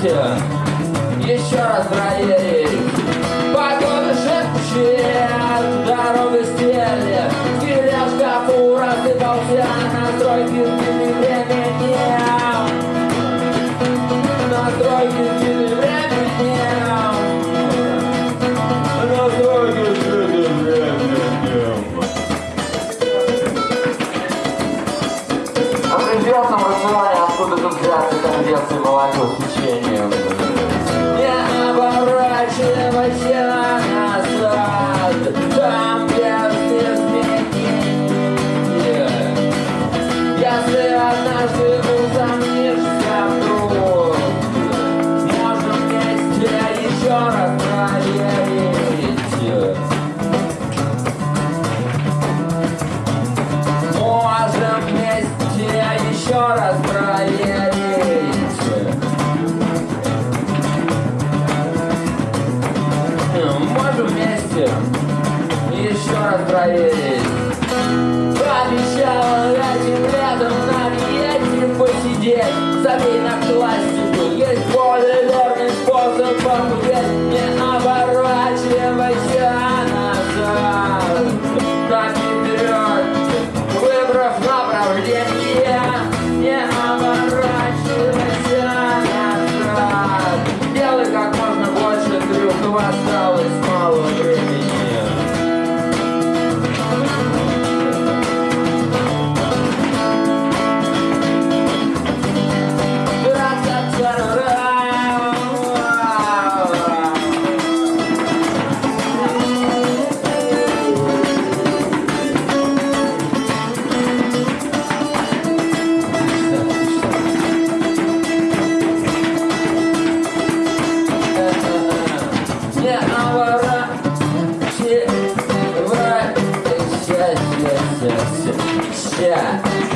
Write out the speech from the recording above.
давайте еще раз проверим. Погода шепчет, дорога стерли, Тележка, фура, сыпался на стройке, времени. На стройке, Macie Mołako, Słyszenie. И еще раз проверить. Пообещала этим летом на диете посидеть. Забей на классику, есть более верный способ похудеть. Не мало времени. Obrigada.